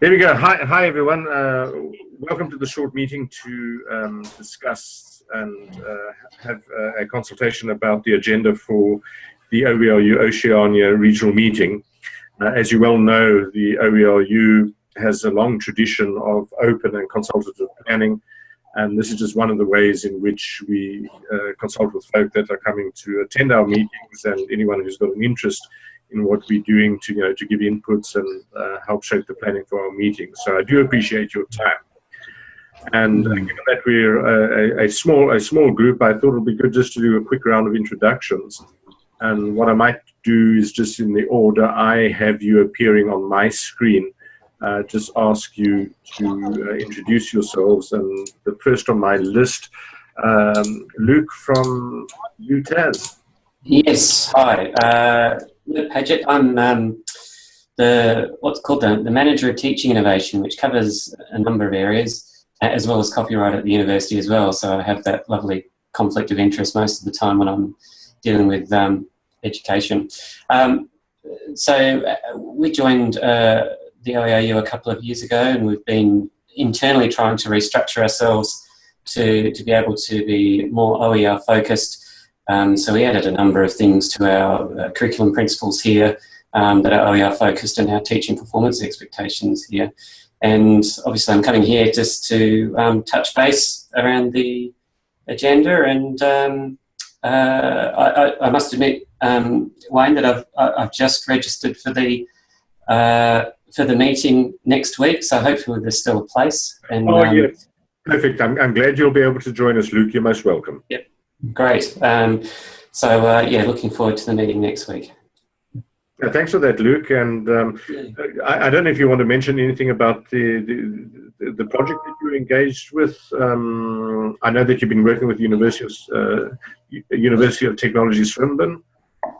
There we go. Hi, hi everyone. Uh, welcome to the short meeting to um, discuss and uh, have a consultation about the agenda for the OERU Oceania regional meeting. Uh, as you well know, the OERU has a long tradition of open and consultative planning, and this is just one of the ways in which we uh, consult with folk that are coming to attend our meetings and anyone who's got an interest in what we're doing to you know to give inputs and uh, help shape the planning for our meetings. So I do appreciate your time. And uh, given that we're a, a, small a small group, I thought it would be good just to do a quick round of introductions. And what I might do is just in the order I have you appearing on my screen, uh, just ask you to uh, introduce yourselves. And the first on my list, um, Luke from UTAS. Yes, hi. Uh, Padgett. I'm um, the what's called the, the manager of teaching innovation, which covers a number of areas, as well as copyright at the university as well. So I have that lovely conflict of interest most of the time when I'm dealing with um, education. Um, so uh, we joined uh, the OERU a couple of years ago, and we've been internally trying to restructure ourselves to, to be able to be more OER focused um, so we added a number of things to our uh, curriculum principles here um, that are OER focused and our teaching performance expectations here. And obviously I'm coming here just to um, touch base around the agenda and um, uh, I, I, must admit, um, Wayne, that I've, I've just registered for the uh, for the meeting next week, so hopefully there's still a place. And, oh, um, yeah. Perfect. I'm, I'm glad you'll be able to join us, Luke. You're most welcome. Yep. Great. Um, so uh, yeah, looking forward to the meeting next week. Yeah, thanks for that, Luke. And um, I, I, don't know if you want to mention anything about the the, the project that you're engaged with. Um, I know that you've been working with University of uh, University of Technology Swinburne.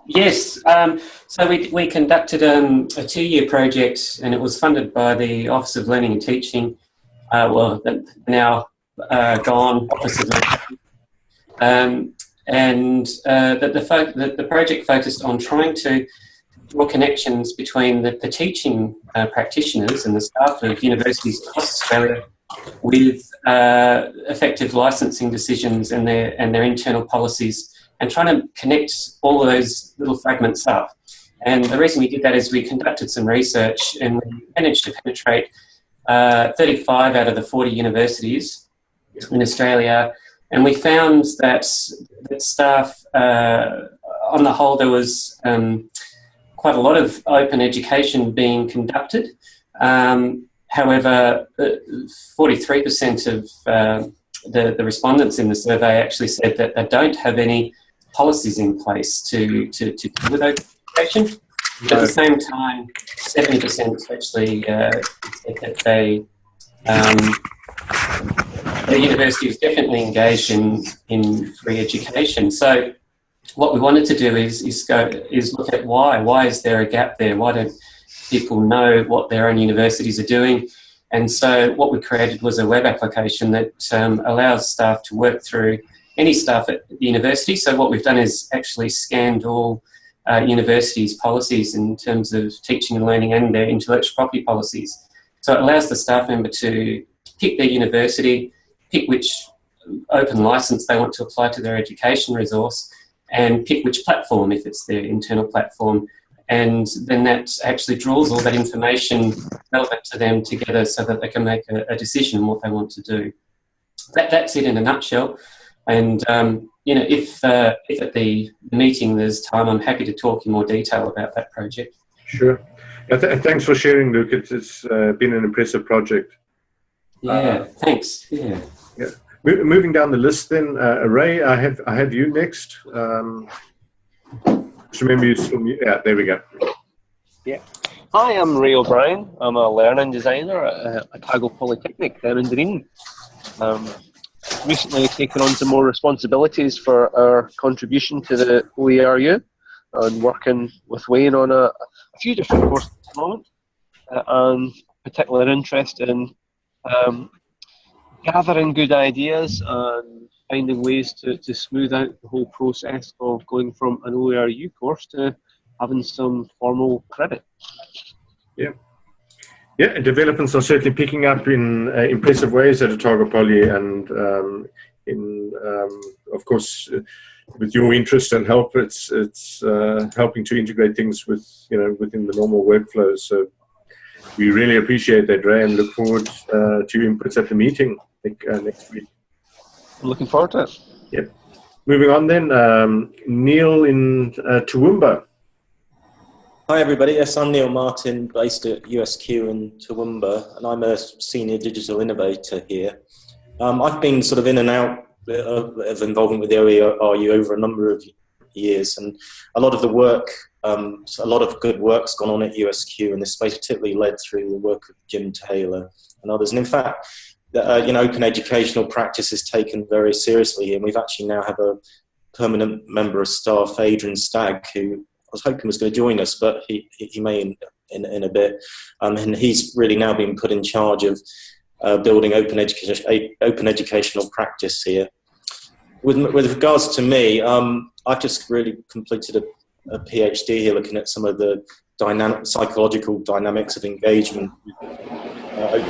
Yes. Um, so we we conducted um, a two-year project, and it was funded by the Office of Learning and Teaching. Uh, well, now uh, gone Office of Learning um, and uh, the, the, the, the, project focused on trying to draw connections between the, the teaching uh, practitioners and the staff of universities across Australia with uh, effective licensing decisions and their, and their internal policies and trying to connect all those little fragments up. And the reason we did that is we conducted some research and we managed to penetrate uh, 35 out of the 40 universities in Australia and we found that, that staff, uh, on the whole, there was um, quite a lot of open education being conducted. Um, however, 43% uh, of uh, the, the respondents in the survey actually said that they don't have any policies in place to, to, to deal with open education. No. At the same time, 70% actually uh, said that they um, the university is definitely engaged in, in free education. So what we wanted to do is, is, go, is look at why. Why is there a gap there? Why don't people know what their own universities are doing? And so what we created was a web application that um, allows staff to work through any staff at the university. So what we've done is actually scanned all uh, universities' policies in terms of teaching and learning and their intellectual property policies. So it allows the staff member to pick their university, pick which open license they want to apply to their education resource, and pick which platform if it's their internal platform. And then that actually draws all that information relevant to them together so that they can make a, a decision on what they want to do. That, that's it in a nutshell. And um, you know, if, uh, if at the meeting there's time, I'm happy to talk in more detail about that project. Sure. Yeah, th thanks for sharing, Luke. It's, it's uh, been an impressive project. Yeah, uh, thanks. Yeah. Yeah. moving down the list, then uh, Ray, I have I have you next. Um, just remember you still yeah. There we go. Yeah. Hi, I'm Ray O'Brien. I'm a learning designer at Otago Polytechnic down in Dunedin. Um, recently taken on some more responsibilities for our contribution to the OERU and working with Wayne on a, a few different courses at the moment uh, and particular interest in um, gathering good ideas and finding ways to, to smooth out the whole process of going from an OERU course to having some formal credit. Yeah. Yeah, developments are certainly picking up in uh, impressive ways at Otago Poly, and um, in, um, of course, uh, with your interest and help, it's it's uh, helping to integrate things with you know within the normal workflows. So we really appreciate that, Ray, and look forward uh, to your inputs at the meeting uh, next week. I'm looking forward to it. Yep. Moving on then, um, Neil in uh, Toowoomba. Hi everybody, yes, I'm Neil Martin, based at USQ in Toowoomba, and I'm a senior digital innovator here. Um, I've been sort of in and out of involvement with the OERU over a number of years, and a lot of the work, um, a lot of good work's gone on at USQ in this space, particularly led through the work of Jim Taylor and others. And in fact, uh, you know, open educational practice is taken very seriously, and we've actually now have a permanent member of staff, Adrian Stagg, who I was hoping was going to join us, but he, he may in, in, in a bit. Um, and he's really now been put in charge of uh, building open, education, open educational practice here. With, with regards to me, um, I've just really completed a, a, PhD here looking at some of the dynamic, psychological dynamics of engagement. Uh,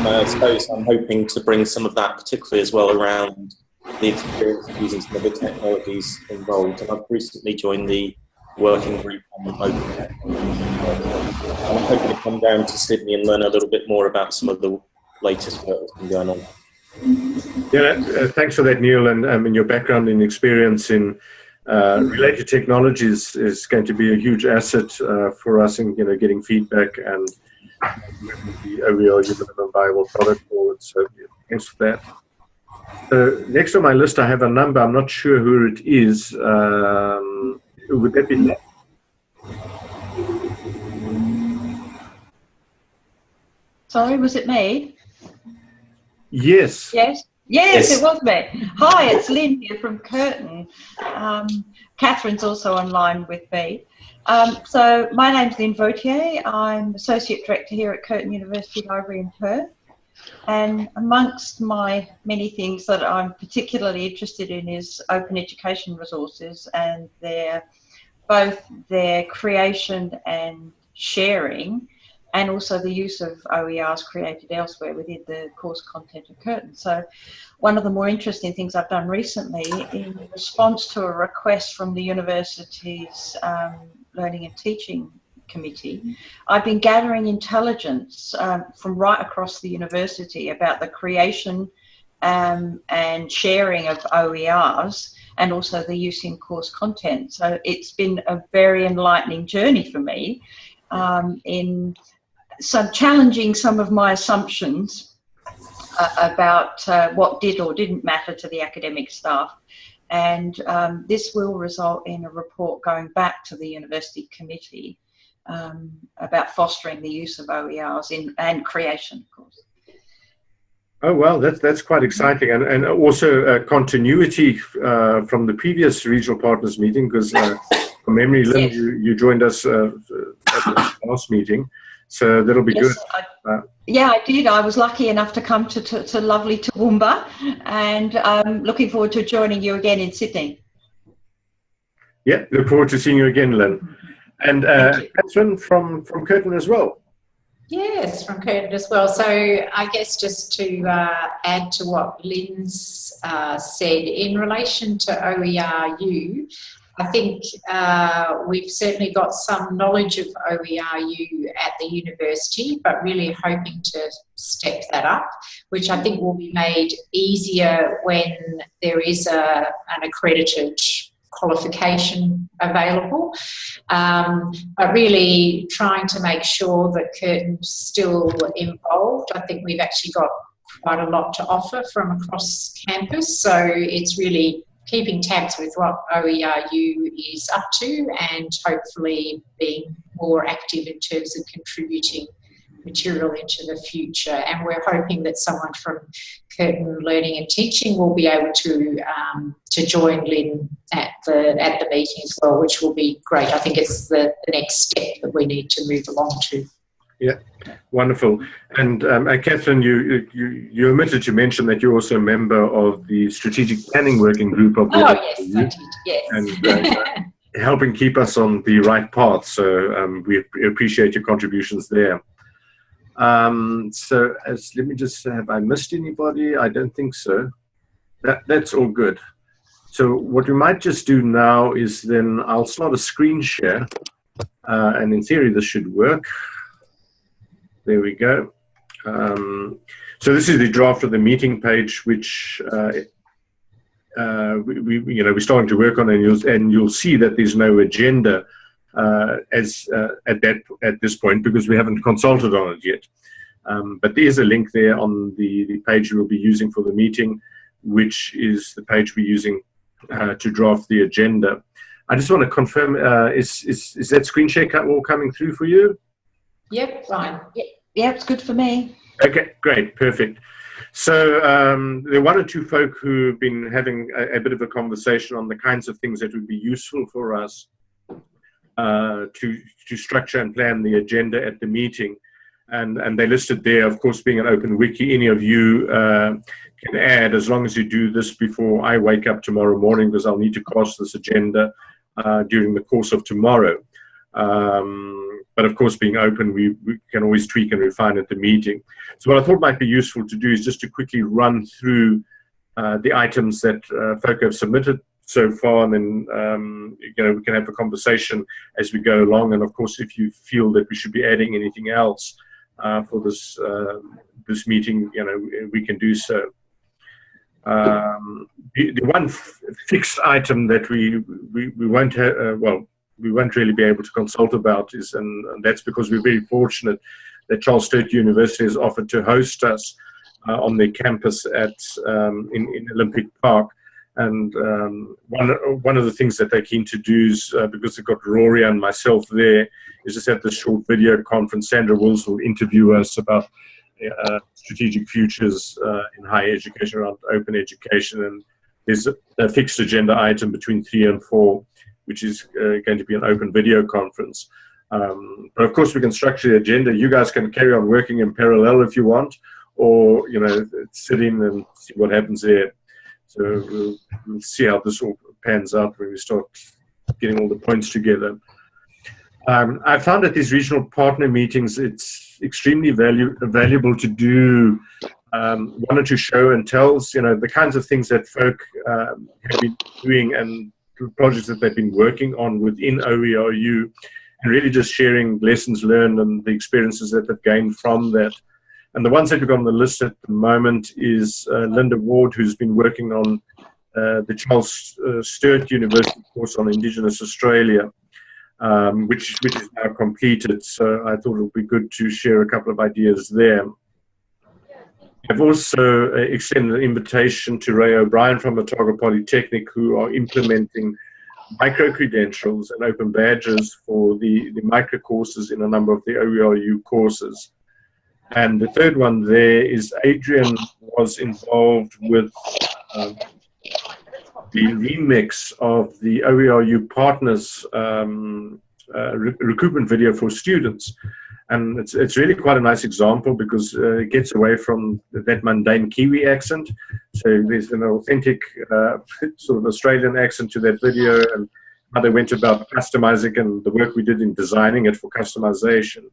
I suppose I'm hoping to bring some of that, particularly as well around the experience of using some of the technologies involved. And I've recently joined the working group on open. I'm hoping to come down to Sydney and learn a little bit more about some of the latest work that's been going on. Yeah, uh, thanks for that, Neil. And um, your background and experience in uh, related technologies is going to be a huge asset uh, for us in you know getting feedback and the OER development viable product forward. So yeah, thanks for that. Uh, next on my list, I have a number. I'm not sure who it is. Um, would that be? Sorry, was it me? Yes. Yes. Yes, yes, it was me. Hi, it's Lynn here from Curtin. Um, Catherine's also online with me. Um, so my name's Lynn Vautier. I'm Associate Director here at Curtin University Library in Perth. And amongst my many things that I'm particularly interested in is open education resources and their both their creation and sharing and also the use of OERs created elsewhere within the course content of Curtin. So one of the more interesting things I've done recently in response to a request from the university's um, Learning and Teaching Committee, I've been gathering intelligence um, from right across the university about the creation um, and sharing of OERs and also the use in course content. So it's been a very enlightening journey for me um, in some challenging some of my assumptions uh, about uh, what did or didn't matter to the academic staff. And um, this will result in a report going back to the university committee um, about fostering the use of OERs in, and creation, of course. Oh well, that's that's quite exciting, and and also uh, continuity uh, from the previous regional partners meeting because uh, from memory, Lynn, yes. you, you joined us uh, at the last meeting, so that'll be yes, good. I, uh, yeah, I did. I was lucky enough to come to to, to lovely Toowoomba, and I'm looking forward to joining you again in Sydney. Yeah, look forward to seeing you again, Lynn, and uh, Catherine from from Curtin as well. Yes, from Curtin as well. So I guess just to uh, add to what Lynn's uh, said in relation to OERU, I think uh, we've certainly got some knowledge of OERU at the university, but really hoping to step that up, which I think will be made easier when there is a, an accredited qualification available, um, but really trying to make sure that Curtin's still involved. I think we've actually got quite a lot to offer from across campus, so it's really keeping tabs with what OERU is up to and hopefully being more active in terms of contributing material into the future. And we're hoping that someone from Curtin Learning and Teaching will be able to um, to join Lynn at the at the meeting as well, which will be great. I think it's the, the next step that we need to move along to. Yeah, wonderful. And um, uh, Catherine, you, you you omitted to mention that you're also a member of the strategic planning working group of. the Oh yes, I did. Yes. And uh, helping keep us on the right path. So um, we appreciate your contributions there. Um, so as, let me just, have I missed anybody? I don't think so. That, that's all good. So what we might just do now is then I'll start a screen share. Uh, and in theory, this should work. There we go. Um, so this is the draft of the meeting page, which uh, uh, we, we, you know, we're starting to work on, and you'll and you'll see that there's no agenda uh, as uh, at that at this point because we haven't consulted on it yet. Um, but there's a link there on the, the page we'll be using for the meeting, which is the page we're using uh, to draft the agenda. I just want to confirm: uh, is is is that screen share all coming through for you? Yep, fine. Yep, yeah, it's good for me. Okay, great, perfect. So um, there are one or two folk who've been having a, a, bit of a conversation on the kinds of things that would be useful for us uh, to to structure and plan the agenda at the meeting, and and they listed there, of course, being an open wiki. Any of you uh, can add as long as you do this before I wake up tomorrow morning, because I'll need to cast this agenda uh, during the course of tomorrow. Um, but of course, being open, we, we, can always tweak and refine at the meeting. So what I thought might be useful to do is just to quickly run through uh, the items that uh, folk have submitted so far, and then um, you know we can have a conversation as we go along. And of course, if you feel that we should be adding anything else uh, for this uh, this meeting, you know we can do so. Um, the, the, one fixed item that we we, we won't have, uh, well we won't really be able to consult about is, and, that's because we're very fortunate that Charles Sturt University has offered to host us uh, on their campus at um, in, in, Olympic Park. And um, one one of the things that they're keen to do is uh, because they've got Rory and myself there is just have this short video conference. Sandra Wills will interview us about uh, strategic futures uh, in higher education around open education and there's a fixed agenda item between three and four which is uh, going to be an open video conference. Um, but of course, we can structure the agenda. You guys can carry on working in parallel if you want, or you know, sit in and see what happens there. So we'll, we'll see how this all pans out when we start getting all the points together. Um, I found at these regional partner meetings, it's extremely value, valuable to do um, one or two show and tells, you know, the kinds of things that folk um, have been doing and projects that they've been working on within OERU and really just sharing lessons learned and the experiences that they've gained from that. And the ones that we've got on the list at the moment is uh, Linda Ward, who's been working on uh, the Charles uh, Sturt University course on Indigenous Australia, um, which, which is now completed. So I thought it would be good to share a couple of ideas there. I've also uh, extended an invitation to Ray O'Brien from Otago Polytechnic who are implementing micro-credentials and open badges for the, the micro courses in a number of the OERU courses. And the third one there is Adrian was involved with um, the remix of the OERU partners um, uh, re recruitment video for students. And it's, it's really quite a nice example because uh, it gets away from that mundane Kiwi accent. So there's an authentic uh, sort of Australian accent to that video and how they went about customizing and the work we did in designing it for customization.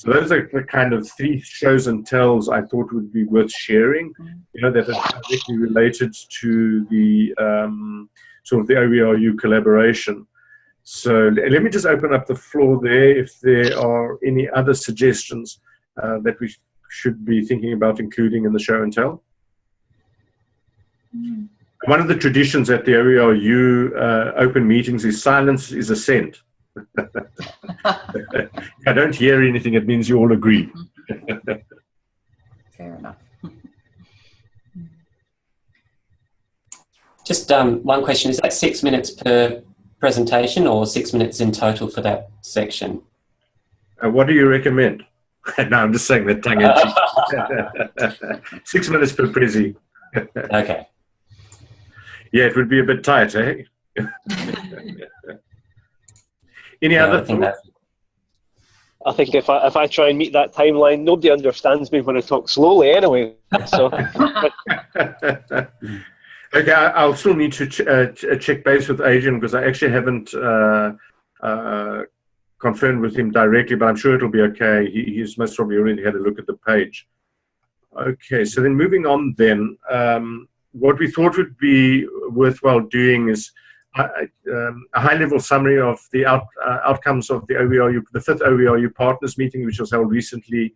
So those are the kind of three shows and tells I thought would be worth sharing, you know, that are directly related to the um, sort of the OERU collaboration. So let me just open up the floor there if there are any other suggestions uh, that we should be thinking about including in the show and tell. Mm. One of the traditions at the OERU uh, open meetings is silence is assent. if I don't hear anything, it means you all agree. Fair enough. Just um, one question, is that six minutes per presentation or six minutes in total for that section? Uh, what do you recommend? no, I'm just saying that tongue Six minutes per prezi. okay. Yeah, it would be a bit tight, eh? Any yeah, other I think, I think if I if I try and meet that timeline, nobody understands me when I talk slowly anyway. So Okay, I, will still need to ch uh, ch uh, check base with Adrian because I actually haven't uh, uh, confirmed with him directly, but I'm sure it'll be okay. He, he's most probably already had a look at the page. Okay, so then moving on then, um, what we thought would be worthwhile doing is uh, um, a high-level summary of the out, uh, outcomes of the OERU, the fifth OERU partners meeting, which was held recently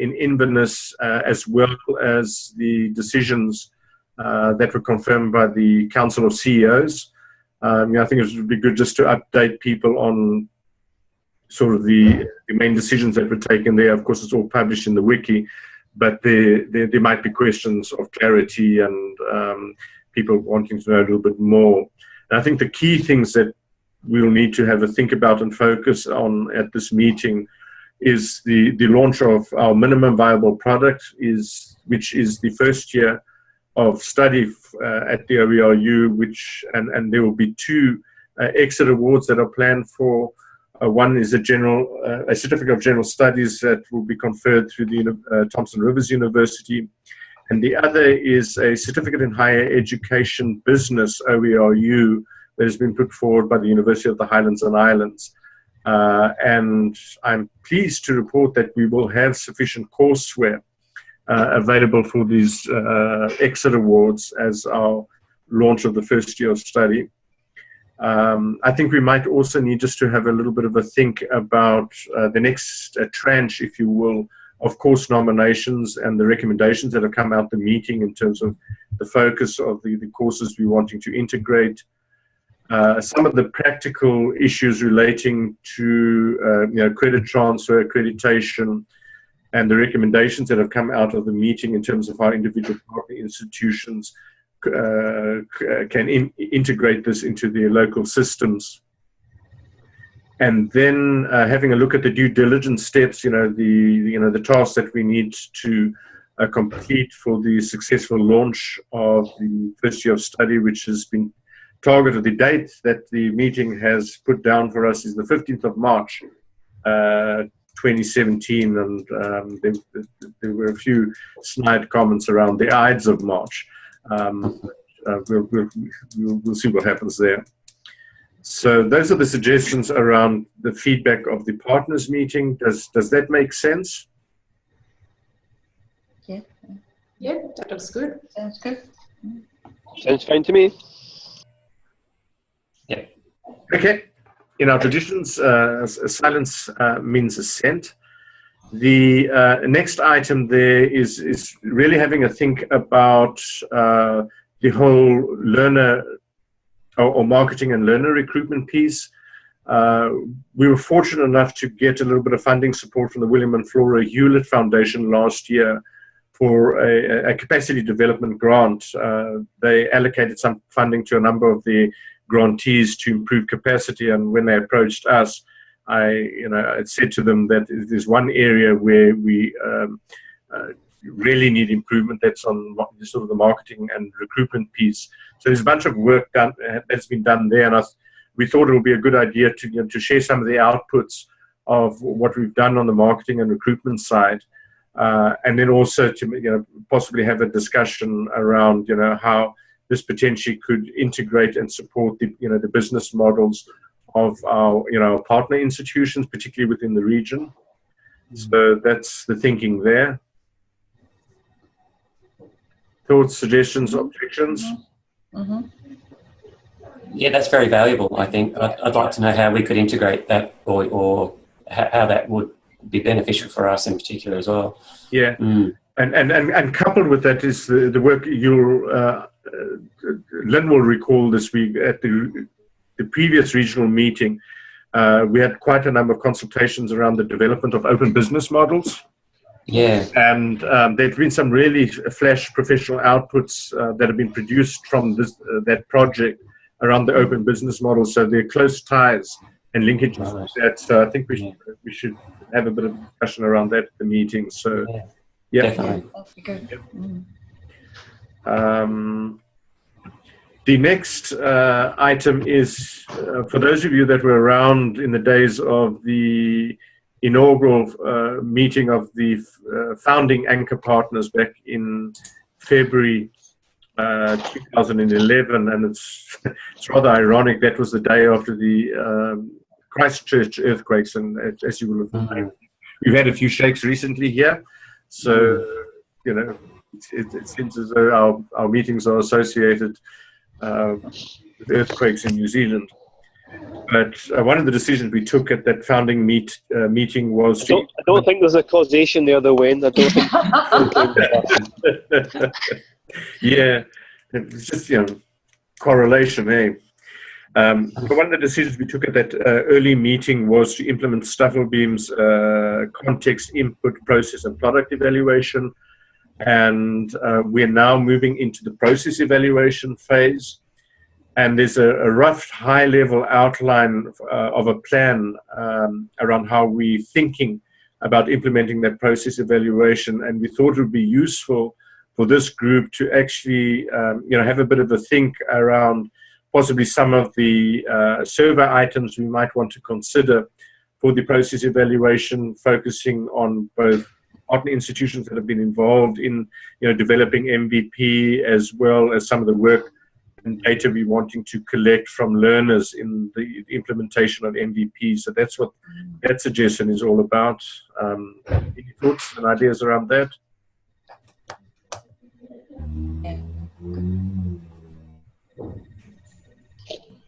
in Inverness, as well as the decisions uh, that were confirmed by the Council of CEOs. Um, I think it would be good just to update people on sort of the, the, main decisions that were taken there. Of course, it's all published in the wiki, but there, there, there might be questions of clarity and um, people wanting to know a little bit more. And I think the key things that we'll need to have a think about and focus on at this meeting is the, the launch of our minimum viable product, is which is the first year of study uh, at the OERU, which and, and there will be two uh, exit awards that are planned for. Uh, one is a general a certificate of general studies that will be conferred through the Thompson Rivers University, and the other is a certificate in higher education business OERU that has been put forward by the University of the Highlands and Islands. Uh, and I'm pleased to report that we will have sufficient courseware available for these uh, exit awards as our launch of the first year of study. Um, I think we might also need just to have a little bit of a think about uh, the next uh, tranche, if you will, of course nominations and the recommendations that have come out the meeting in terms of the focus of the, the courses we're wanting to integrate, uh, some of the practical issues relating to uh, you know, credit transfer, accreditation, and the recommendations that have come out of the meeting in terms of how individual partner institutions uh, can in integrate this into their local systems. And then uh, having a look at the due diligence steps, you know, the, you know, the tasks that we need to uh, complete for the successful launch of the first year of study, which has been targeted. The date that the meeting has put down for us is the 15th of March, uh, 2017, and um, there, there, were a few snide comments around the Ides of March. Um, uh, we'll, we'll, we'll, we'll, see what happens there. So those are the suggestions around the feedback of the partners meeting. Does does that make sense? Yeah. Yeah, that looks good. Sounds good. Sounds fine to me. Yeah. Okay in our traditions, uh, silence uh, means assent. The uh, next item there is, is really having a think about uh, the whole learner or, or, marketing and learner recruitment piece. Uh, we were fortunate enough to get a little bit of funding support from the William and Flora Hewlett Foundation last year for a, a capacity development grant. Uh, they allocated some funding to a number of the grantees to improve capacity. And when they approached us, I, you know, I said to them that there's one area where we um, uh, really need improvement. That's on sort of the marketing and recruitment piece. So there's a bunch of work done that's been done there, and I, we thought it would be a good idea to you know, to share some of the outputs of what we've done on the marketing and recruitment side. Uh, and then also to you know possibly have a discussion around you know how this potentially could integrate and support the you know the business models of our you know partner institutions, particularly within the region. Mm-hmm. So that's the thinking there. Thoughts, suggestions, objections? Mm -hmm. Yeah, that's very valuable. I think I'd, I'd, like to know how we could integrate that, or or how that would be beneficial for us in particular as well. Yeah. Mm. And, and, and, and coupled with that is the, the work you'll uh, uh, Lynn will recall this week at the, the previous regional meeting, uh, we had quite a number of consultations around the development of open business models. Yeah. And um, there have been some really flash professional outputs uh, that have been produced from this, uh, that project around the open business model. So there are close ties and linkages right. that. So I think we, yeah. should, we should have a bit of discussion around that at the meeting. So, yeah. yeah. Definitely. Good. Mm. Um, the next uh, item is, uh, for those of you that were around in the days of the inaugural uh, meeting of the uh, founding anchor partners back in February uh, 2011, and it's it's rather ironic. That was the day after the um, Christchurch earthquakes, and as you will have mm -hmm. we've had a few shakes recently here, so you know it, it seems as though our our meetings are associated uh, with earthquakes in New Zealand. But uh, one of the decisions we took at that founding meet uh, meeting was. I don't, I don't, think there's a causation the other way. I don't think. yeah, it's just you know correlation, eh? Um, but one of the decisions we took at that uh, early meeting was to implement Stufflebeam's uh, context input process and product evaluation. And uh, we're now moving into the process evaluation phase. And there's a, a rough high level outline uh, of a plan um, around how we're thinking about implementing that process evaluation. And we thought it would be useful for this group to actually, um, you know, have a bit of a think around possibly some of the uh, survey items we might want to consider for the process evaluation, focusing on both partner institutions that have been involved in, you know, developing MVP as well as some of the work and data we're wanting to collect from learners in the implementation of MVP. So that's what that suggestion is all about. Um, any thoughts and ideas around that?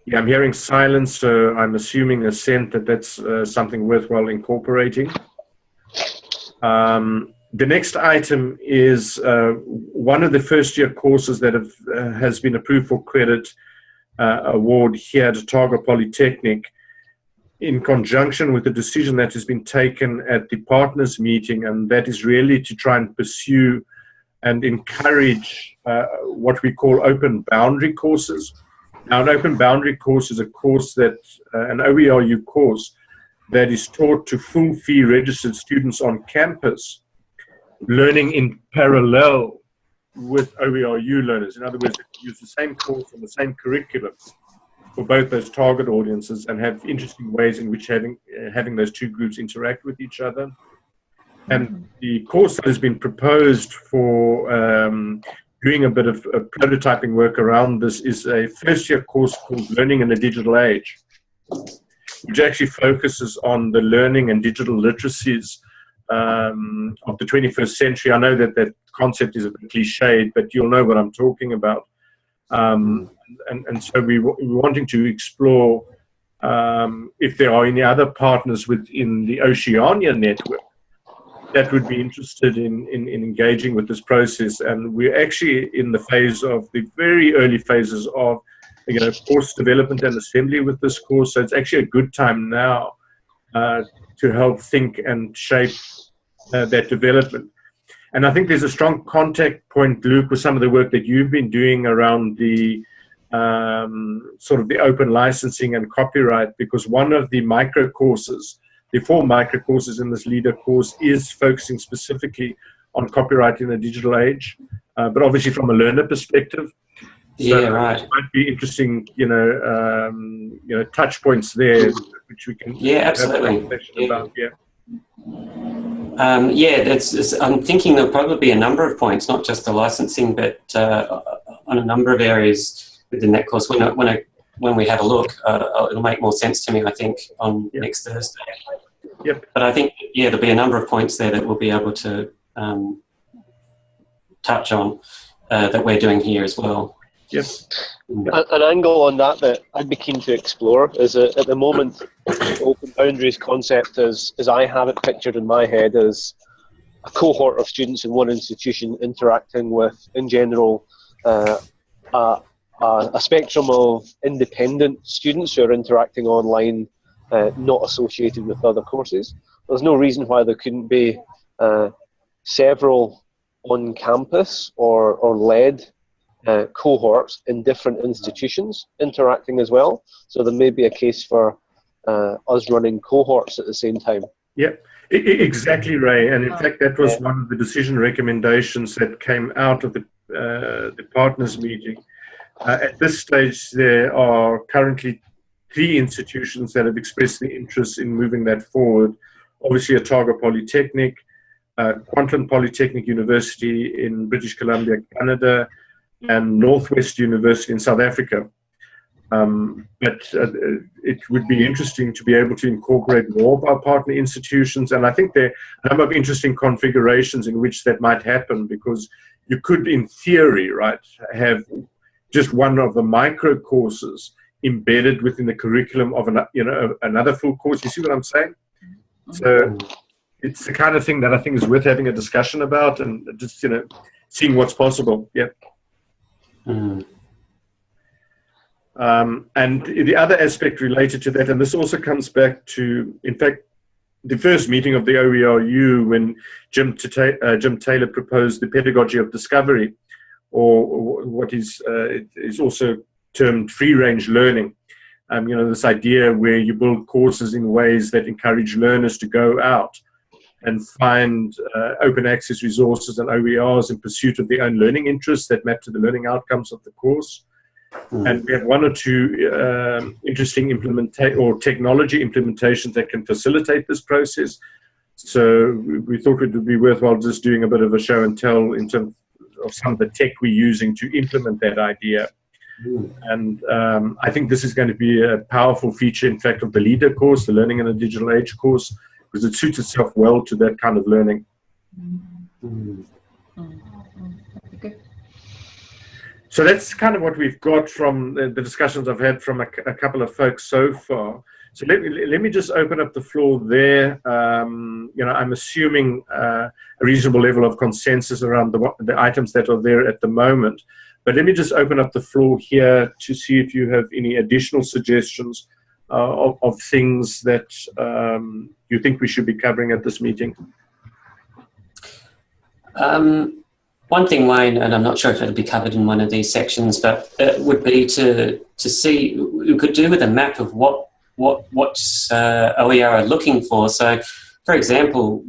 Yeah, I'm hearing silence, so I'm assuming assent that that's uh, something worthwhile incorporating. Um, the next item is uh, one of the first year courses that have, uh, has been approved for credit uh, award here at Otago Polytechnic in conjunction with the decision that has been taken at the partners meeting, and that is really to try and pursue and encourage uh, what we call open boundary courses. Now, an open boundary course is a course that, uh, an OERU course, that is taught to full fee registered students on campus, learning in parallel with OERU learners. In other words, use the same course and the same curriculum for both those target audiences and have interesting ways in which having, uh, having those two groups interact with each other. And the course that has been proposed for um, doing a bit of prototyping work around this is a first year course called Learning in the Digital Age, which actually focuses on the learning and digital literacies um, of the 21st century. I know that that concept is a bit cliched, but you'll know what I'm talking about. Um, and, and so we, we're wanting to explore um, if there are any other partners within the Oceania network that would be interested in, in, in, engaging with this process. And we're actually in the phase of the very early phases of, you know, course development and assembly with this course. So it's actually a good time now uh, to help think and shape uh, that development. And I think there's a strong contact point, Luke, with some of the work that you've been doing around the um, sort of the open licensing and copyright, because one of the micro courses the four micro courses in this leader course is focusing specifically on copyright in a digital age, uh, but obviously from a learner perspective. So yeah, right. Might be interesting, you know, um, you know, touch points there, which we can. Yeah, absolutely. Yeah. About, yeah. Um, yeah, that's, I'm thinking there'll probably be a number of points, not just the licensing, but uh, on a number of areas within that course. When I, when I when we have a look, uh, it'll make more sense to me, I think, on yep. next Thursday. Yep. But I think, yeah, there'll be a number of points there that we'll be able to um, touch on uh, that we're doing here as well. Yes. An angle on that that I'd be keen to explore is that at the moment, open boundaries concept, as, as I have it pictured in my head, is a cohort of students in one institution interacting with, in general, uh, a, a, a spectrum of independent students who are interacting online, uh, not associated with other courses. There's no reason why there couldn't be uh, several on campus or, or led uh, cohorts in different institutions interacting as well. So there may be a case for uh, us running cohorts at the same time. Yeah, exactly, Ray. And in fact, that was yeah. one of the decision recommendations that came out of the, uh, the partners meeting uh, at this stage, there are currently three institutions that have expressed the interest in moving that forward. Obviously, Otago Polytechnic, uh, Kwantlen Polytechnic University in British Columbia, Canada, and Northwest University in South Africa. Um, but uh, it would be interesting to be able to incorporate more of our partner institutions. And I think there are a number of interesting configurations in which that might happen because you could, in theory, right, have just one of the micro courses embedded within the curriculum of an, you know, another full course. You see what I'm saying? So it's the kind of thing that I think is worth having a discussion about and just, you know, seeing what's possible. Yeah. Mm. Um, and the other aspect related to that, and this also comes back to, in fact, the first meeting of the OERU when Jim, uh, Jim Taylor proposed the pedagogy of discovery, or, what is, uh, is also termed free-range learning. Um, you know, this idea where you build courses in ways that encourage learners to go out and find uh, open access resources and OERs in pursuit of their own learning interests that map to the learning outcomes of the course. Mm. And we have one or two um, interesting implementation or technology implementations that can facilitate this process. So we thought it would be worthwhile just doing a bit of a show and tell in terms of some of the tech we're using to implement that idea. Mm. And um, I think this is going to be a powerful feature, in fact, of the LEADER course, the Learning in a Digital Age course, because it suits itself well to that kind of learning. Mm. So that's kind of what we've got from the, the discussions I've had from a, a, couple of folks so far. So let me, let me just open up the floor there. Um, you know, I'm assuming uh, a reasonable level of consensus around the, the items that are there at the moment. But let me just open up the floor here to see if you have any additional suggestions uh, of, of, things that um, you think we should be covering at this meeting. Um, one thing, Wayne, and I'm not sure if it'll be covered in one of these sections, but it would be to to see we could do with a map of what what what uh, OER are looking for. So, for example,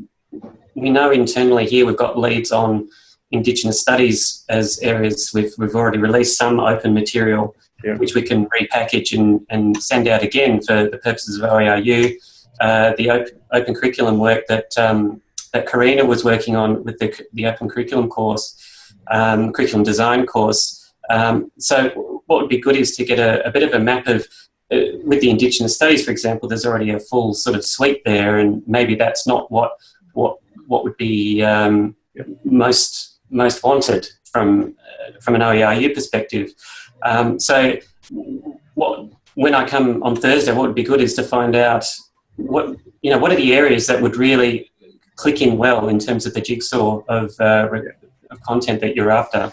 we know internally here we've got leads on Indigenous studies as areas. We've we've already released some open material, yeah. which we can repackage and, and send out again for the purposes of OERU. Uh, the open, open curriculum work that um, that Karina was working on with the, the open curriculum course, um, curriculum design course. Um, so what would be good is to get a, a bit of a map of, uh, with the Indigenous studies, for example, there's already a full sort of suite there, and maybe that's not what what what would be um, most most wanted from uh, from an OERU perspective. Um, so what when I come on Thursday, what would be good is to find out what you know what are the areas that would really click in well in terms of the jigsaw of, uh, of content that you're after.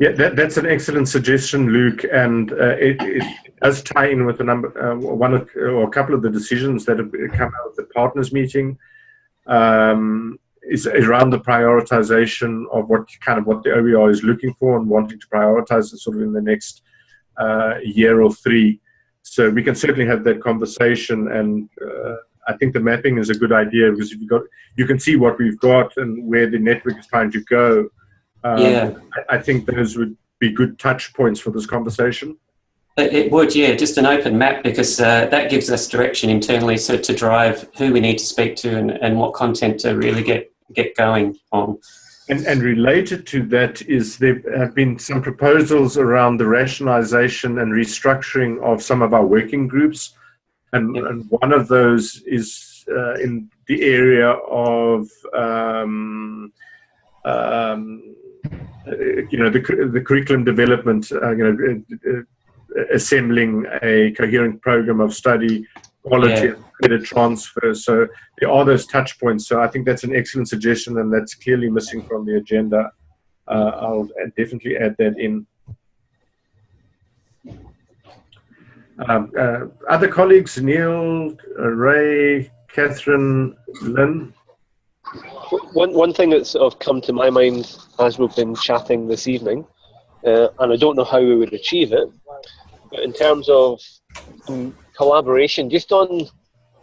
Yeah, that, that's an excellent suggestion, Luke, and uh, it, it, does tie in with a number, uh, one of, or a couple of the decisions that have come out of the partners meeting. Um, is around the prioritization of what kind of what the OER is looking for and wanting to prioritize it sort of in the next uh, year or three. So we can certainly have that conversation and uh, I think the mapping is a good idea because you got you can see what we've got and where the network is trying to go. Um, yeah, I, I, think those would be good touch points for this conversation. It would, yeah, just an open map because uh, that gives us direction internally, so to drive who we need to speak to and, and what content to really get get going on. And, and related to that is there have been some proposals around the rationalization and restructuring of some of our working groups and, yep. and one of those is uh, in the area of um, um, you know the, the curriculum development uh, you know uh, uh, assembling a coherent program of study quality yeah. and credit transfer so there are those touch points so i think that's an excellent suggestion and that's clearly missing from the agenda uh, i'll definitely add that in Um, uh, other colleagues, Neil, uh, Ray, Catherine, Lynn? One, one thing that's sort of come to my mind as we've been chatting this evening, uh, and I don't know how we would achieve it, but in terms of um, collaboration, just on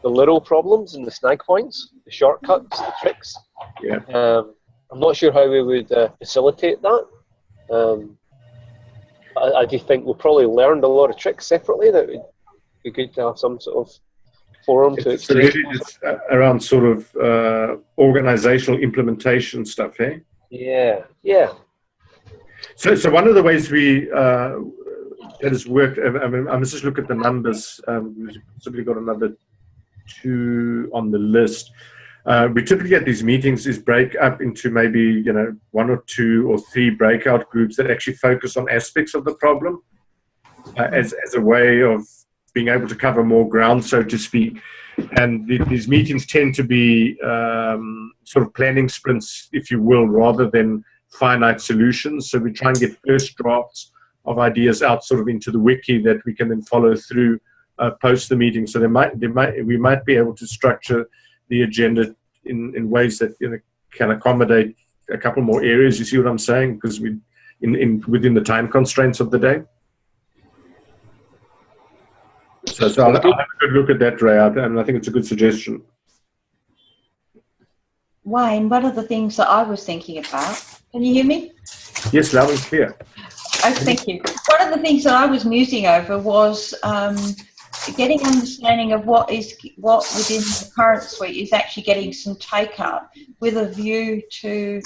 the little problems and the snag points, the shortcuts, the tricks. Yeah. Um, I'm not sure how we would uh, facilitate that. Um, I, I do think we'll probably learned a lot of tricks separately that would be good to have some sort of forum to exchange. It's around sort of uh, organizational implementation stuff, eh? Yeah, yeah. So, so one of the ways we uh, that has worked. I mean, I must just look at the numbers. Um, we've simply got another two on the list. Uh, we typically at these meetings is break up into maybe you know one or two or three breakout groups that actually focus on aspects of the problem uh, as as a way of being able to cover more ground, so to speak. And the, these meetings tend to be um, sort of planning sprints, if you will, rather than finite solutions. So we try and get first drafts of ideas out sort of into the wiki that we can then follow through uh, post the meeting. So there might, there might, we might be able to structure the agenda in, in ways that you know, can accommodate a couple more areas. You see what I'm saying? Because we, in, in within the time constraints of the day. So, so I'll, I'll, have a good look at that, Ray, and I think it's a good suggestion. Wayne, one of the things that I was thinking about, can you hear me? Yes, loud and clear. Oh, thank you. One of the things that I was musing over was um, getting understanding of what is what within the current suite is actually getting some take up with a view to